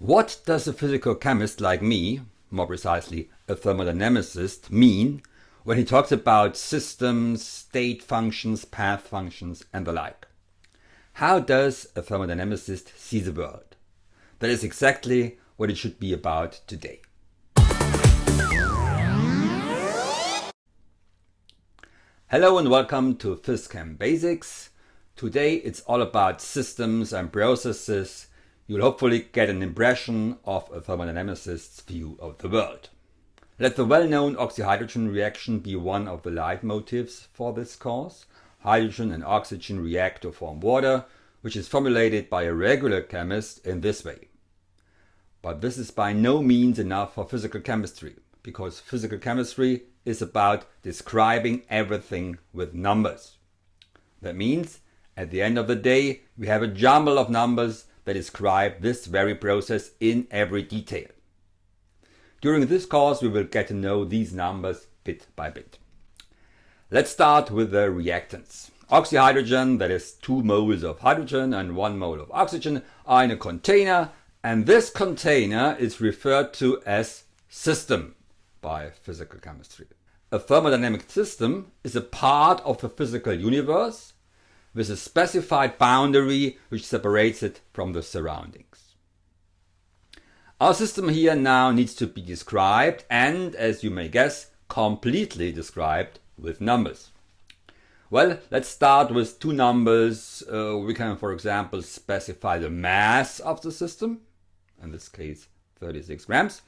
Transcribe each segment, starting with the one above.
What does a physical chemist like me, more precisely a thermodynamicist, mean when he talks about systems, state functions, path functions and the like? How does a thermodynamicist see the world? That is exactly what it should be about today. Hello and welcome to PhysChem Basics. Today it's all about systems and processes you'll hopefully get an impression of a thermodynamicist's view of the world. Let the well-known oxyhydrogen reaction be one of the leitmotifs for this course. Hydrogen and oxygen react to form water, which is formulated by a regular chemist in this way. But this is by no means enough for physical chemistry, because physical chemistry is about describing everything with numbers. That means, at the end of the day, we have a jumble of numbers that describe this very process in every detail. During this course we will get to know these numbers bit by bit. Let's start with the reactants. Oxyhydrogen, that is 2 moles of hydrogen and 1 mole of oxygen, are in a container and this container is referred to as system by physical chemistry. A thermodynamic system is a part of the physical universe with a specified boundary which separates it from the surroundings. Our system here now needs to be described and, as you may guess, completely described with numbers. Well, let's start with two numbers. Uh, we can, for example, specify the mass of the system, in this case 36 grams,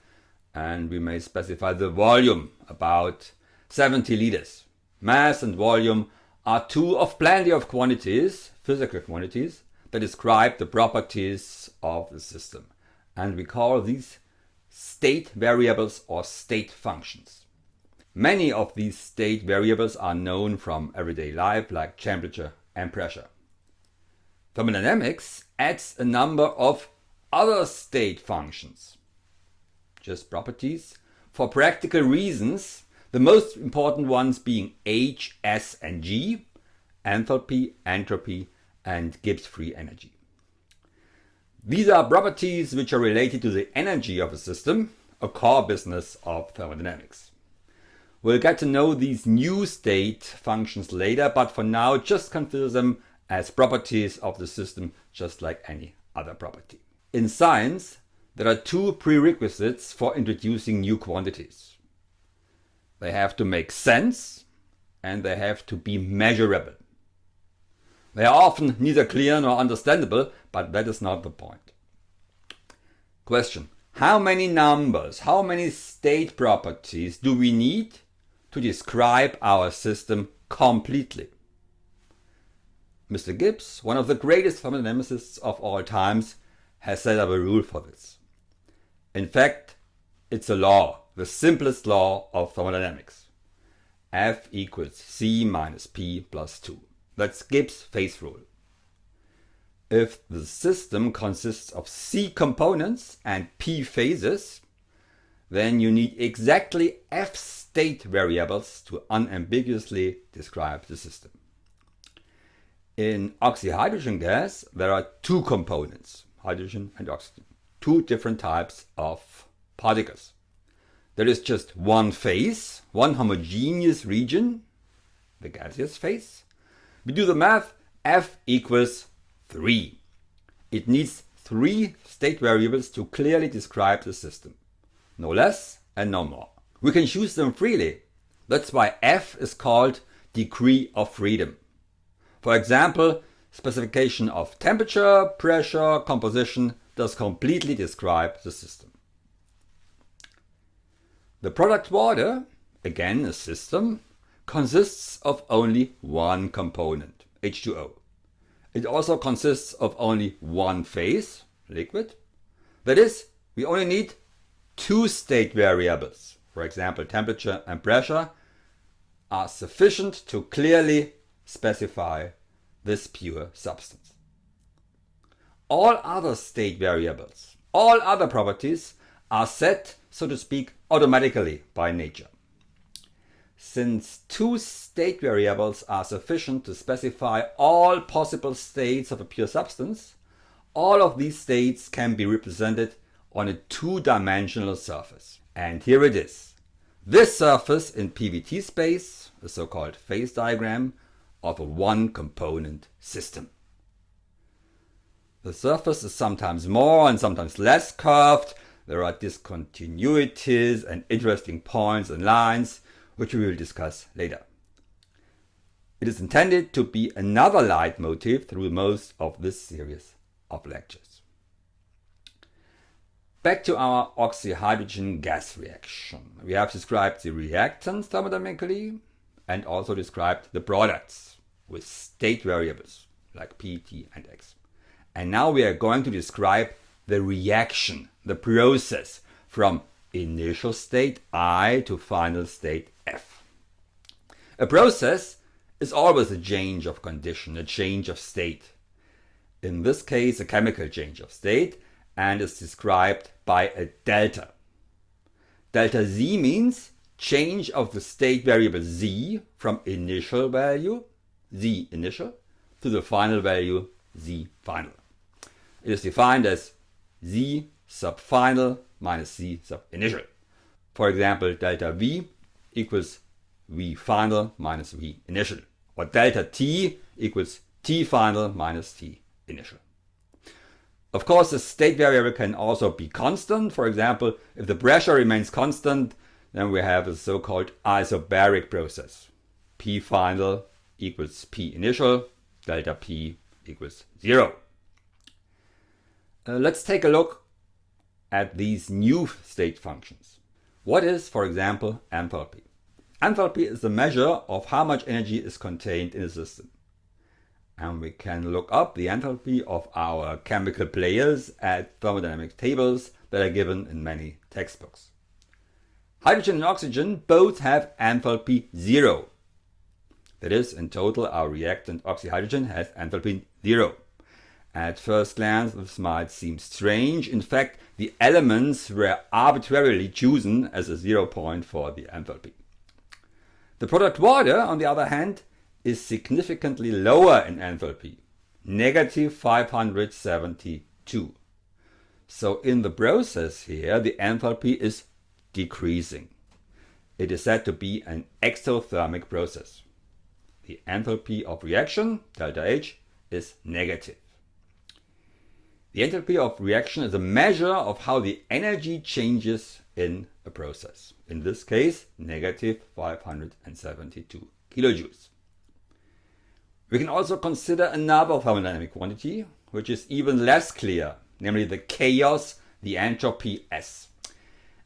and we may specify the volume, about 70 liters. Mass and volume are two of plenty of quantities, physical quantities, that describe the properties of the system. And we call these state variables or state functions. Many of these state variables are known from everyday life like temperature and pressure. Thermodynamics adds a number of other state functions, just properties, for practical reasons the most important ones being H, S and G, enthalpy, entropy and Gibbs free energy. These are properties which are related to the energy of a system, a core business of thermodynamics. We'll get to know these new state functions later, but for now just consider them as properties of the system just like any other property. In science, there are two prerequisites for introducing new quantities. They have to make sense and they have to be measurable. They are often neither clear nor understandable, but that is not the point. Question. How many numbers, how many state properties do we need to describe our system completely? Mr. Gibbs, one of the greatest thermodynamicists of all times, has set up a rule for this. In fact, it's a law the simplest law of thermodynamics. F equals C minus P plus 2. That's Gibbs phase rule. If the system consists of C components and P phases, then you need exactly F state variables to unambiguously describe the system. In oxyhydrogen gas, there are two components, hydrogen and oxygen, two different types of particles. There is just one phase, one homogeneous region, the gaseous phase. We do the math, F equals 3. It needs three state variables to clearly describe the system. No less and no more. We can choose them freely. That's why F is called degree of freedom. For example, specification of temperature, pressure, composition does completely describe the system. The product water, again a system, consists of only one component, H2O. It also consists of only one phase, liquid. That is, we only need two state variables, for example temperature and pressure, are sufficient to clearly specify this pure substance. All other state variables, all other properties are set, so to speak, automatically by nature. Since two state variables are sufficient to specify all possible states of a pure substance, all of these states can be represented on a two-dimensional surface. And here it is. This surface in PVT space, a so-called phase diagram of a one-component system. The surface is sometimes more and sometimes less curved. There are discontinuities and interesting points and lines, which we will discuss later. It is intended to be another leitmotif through most of this series of lectures. Back to our oxyhydrogen gas reaction. We have described the reactants thermodynamically and also described the products with state variables like P, T and X. And now we are going to describe the reaction, the process from initial state I to final state F. A process is always a change of condition, a change of state. In this case, a chemical change of state and is described by a delta. Delta Z means change of the state variable Z from initial value, Z initial, to the final value, Z final. It is defined as Z sub final minus Z sub initial. For example, delta V equals V final minus V initial. Or delta T equals T final minus T initial. Of course, the state variable can also be constant. For example, if the pressure remains constant, then we have a so-called isobaric process. P final equals P initial, delta P equals zero. Uh, let's take a look at these new state functions. What is, for example, enthalpy? Enthalpy is the measure of how much energy is contained in a system. And we can look up the enthalpy of our chemical players at thermodynamic tables that are given in many textbooks. Hydrogen and oxygen both have enthalpy zero. That is, in total, our reactant oxyhydrogen has enthalpy zero. At first glance, this might seem strange. In fact, the elements were arbitrarily chosen as a zero point for the enthalpy. The product water, on the other hand, is significantly lower in enthalpy, negative 572. So in the process here, the enthalpy is decreasing. It is said to be an exothermic process. The enthalpy of reaction, delta H, is negative. The enthalpy of reaction is a measure of how the energy changes in a process. In this case, negative 572 kilojoules. We can also consider another thermodynamic quantity, which is even less clear, namely the chaos, the entropy S.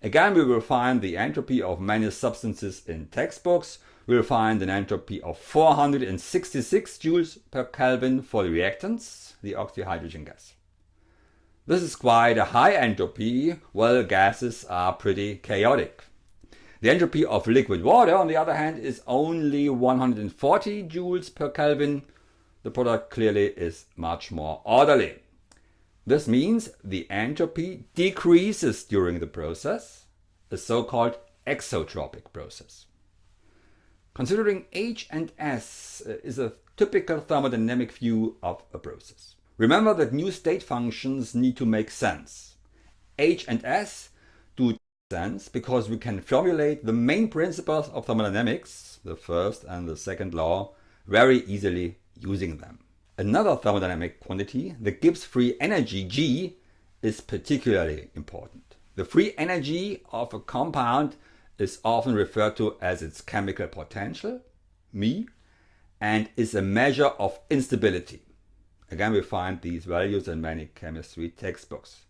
Again, we will find the entropy of many substances in textbooks. We will find an entropy of 466 joules per Kelvin for the reactants, the oxyhydrogen gas. This is quite a high entropy, while gases are pretty chaotic. The entropy of liquid water, on the other hand, is only 140 joules per Kelvin. The product clearly is much more orderly. This means the entropy decreases during the process, a so-called exotropic process. Considering H and S uh, is a typical thermodynamic view of a process. Remember that new state functions need to make sense. H and S do sense because we can formulate the main principles of thermodynamics, the first and the second law, very easily using them. Another thermodynamic quantity, the Gibbs free energy G, is particularly important. The free energy of a compound is often referred to as its chemical potential, μ, and is a measure of instability. Again, we find these values in many chemistry textbooks.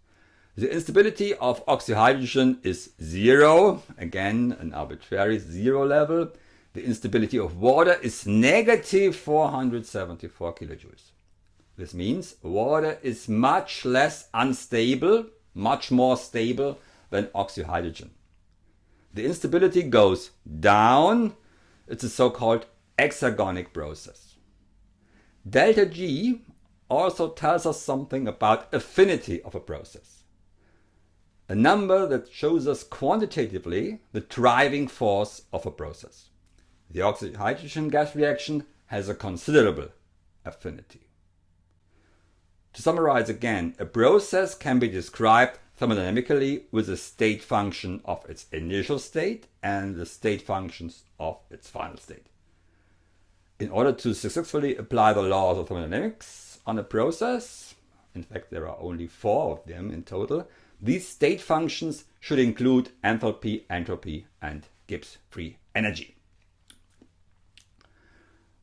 The instability of oxyhydrogen is zero, again an arbitrary zero level. The instability of water is negative 474 kilojoules. This means water is much less unstable, much more stable than oxyhydrogen. The instability goes down. It's a so-called exergonic process. Delta G also tells us something about affinity of a process. A number that shows us quantitatively the driving force of a process. The oxygen-hydrogen gas reaction has a considerable affinity. To summarize again, a process can be described thermodynamically with the state function of its initial state and the state functions of its final state. In order to successfully apply the laws of thermodynamics on a process, in fact there are only four of them in total, these state functions should include enthalpy, entropy and Gibbs free energy.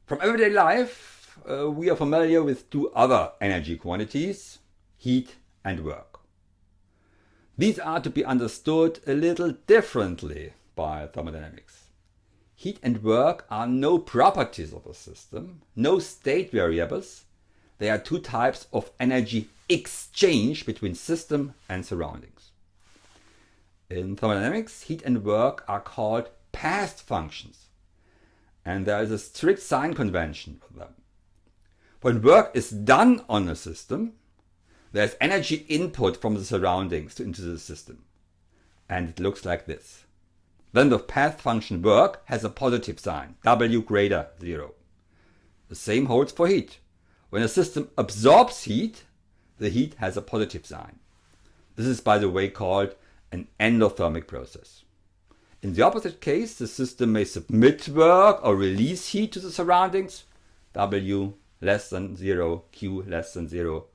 From everyday life, uh, we are familiar with two other energy quantities, heat and work. These are to be understood a little differently by thermodynamics. Heat and work are no properties of a system, no state variables. They are two types of energy exchange between system and surroundings. In thermodynamics, heat and work are called path functions, and there is a strict sign convention for them. When work is done on a system, there's energy input from the surroundings into the system, and it looks like this. Then the path function work has a positive sign, W greater 0. The same holds for heat. When a system absorbs heat, the heat has a positive sign. This is by the way called an endothermic process. In the opposite case, the system may submit work or release heat to the surroundings, W less than 0, Q less than 0,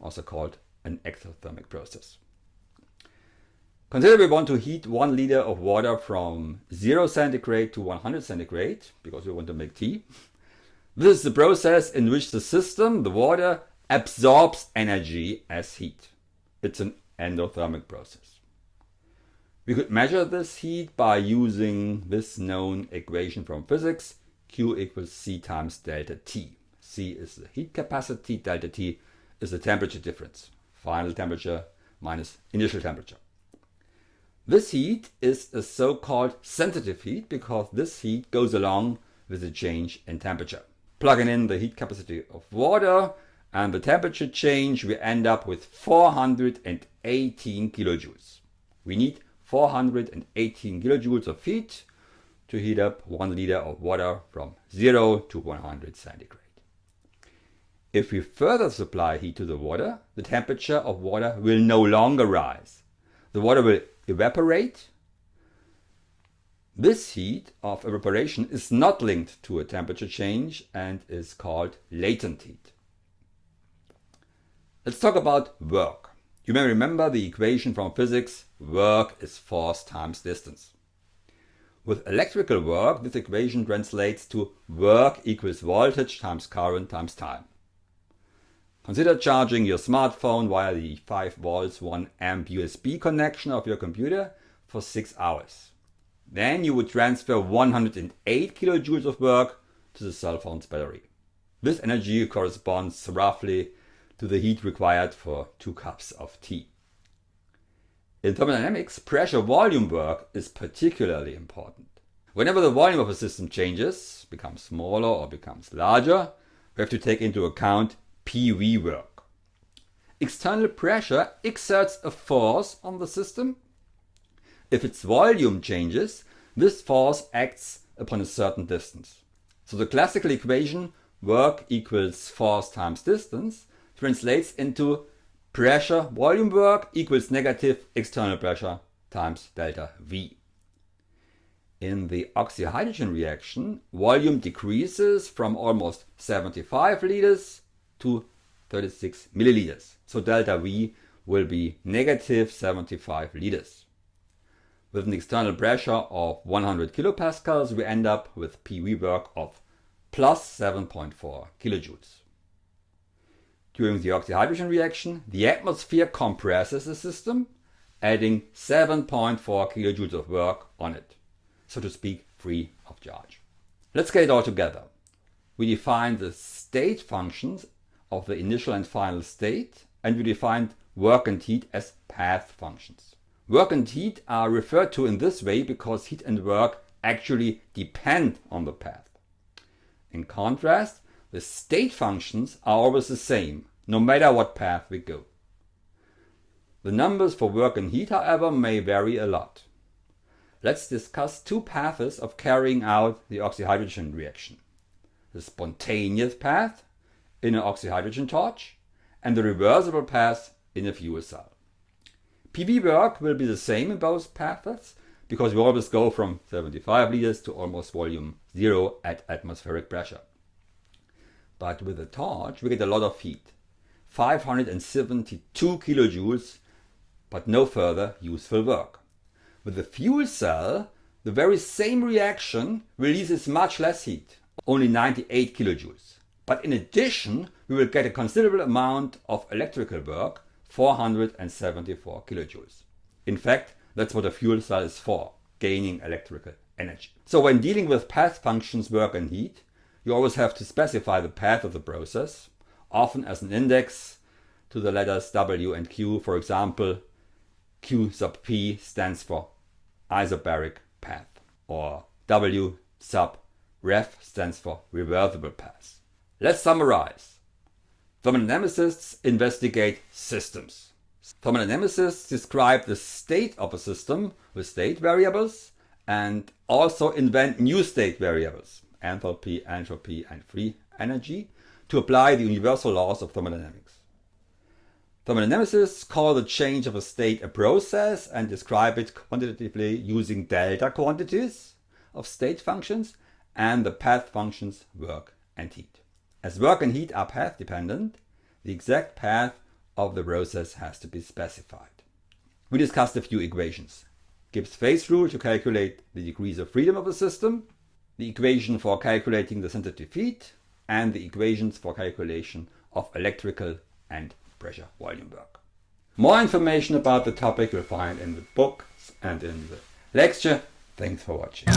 also called an exothermic process. Consider we want to heat 1 liter of water from 0 centigrade to 100 centigrade, because we want to make tea. This is the process in which the system, the water, absorbs energy as heat. It's an endothermic process. We could measure this heat by using this known equation from physics, Q equals C times delta T. C is the heat capacity, delta T is the temperature difference, final temperature minus initial temperature. This heat is a so-called sensitive heat because this heat goes along with the change in temperature plugging in the heat capacity of water and the temperature change, we end up with 418 kilojoules. We need 418 kilojoules of heat to heat up 1 liter of water from 0 to 100 centigrade. If we further supply heat to the water, the temperature of water will no longer rise. The water will evaporate this heat of evaporation is not linked to a temperature change and is called latent heat. Let's talk about work. You may remember the equation from physics, work is force times distance. With electrical work, this equation translates to work equals voltage times current times time. Consider charging your smartphone via the 5 volts 1 amp USB connection of your computer for 6 hours. Then you would transfer 108 kilojoules of work to the cell phone's battery. This energy corresponds roughly to the heat required for two cups of tea. In thermodynamics, pressure volume work is particularly important. Whenever the volume of a system changes, becomes smaller or becomes larger, we have to take into account PV work. External pressure exerts a force on the system if its volume changes, this force acts upon a certain distance. So the classical equation work equals force times distance translates into pressure volume work equals negative external pressure times delta V. In the oxyhydrogen reaction, volume decreases from almost 75 liters to 36 milliliters. So delta V will be negative 75 liters. With an external pressure of 100 kilopascals, we end up with PV work of plus 7.4 kilojoules. During the oxyhydrogen reaction, the atmosphere compresses the system, adding 7.4 kilojoules of work on it, so to speak, free of charge. Let's get it all together. We define the state functions of the initial and final state, and we defined work and heat as path functions. Work and heat are referred to in this way because heat and work actually depend on the path. In contrast, the state functions are always the same, no matter what path we go. The numbers for work and heat, however, may vary a lot. Let's discuss two paths of carrying out the oxyhydrogen reaction. The spontaneous path in an oxyhydrogen torch and the reversible path in a fuel cell. PV work will be the same in both paths because we always go from 75 liters to almost volume zero at atmospheric pressure. But with a torch, we get a lot of heat. 572 kilojoules, but no further useful work. With the fuel cell, the very same reaction releases much less heat, only 98 kilojoules. But in addition, we will get a considerable amount of electrical work, 474 kilojoules. In fact, that's what a fuel cell is for, gaining electrical energy. So when dealing with path functions work and heat, you always have to specify the path of the process, often as an index to the letters W and Q. For example, Q sub P stands for isobaric path, or W sub rev stands for reversible path. Let's summarize. Thermodynamicists investigate systems. Thermodynamicists describe the state of a system with state variables and also invent new state variables, enthalpy, entropy, and free energy, to apply the universal laws of thermodynamics. Thermodynamicists call the change of a state a process and describe it quantitatively using delta quantities of state functions and the path functions work and heat. As work and heat are path dependent, the exact path of the process has to be specified. We discussed a few equations. Gibbs phase rule to calculate the degrees of freedom of a system, the equation for calculating the sensitive heat, and the equations for calculation of electrical and pressure volume work. More information about the topic you'll find in the book and in the lecture. Thanks for watching.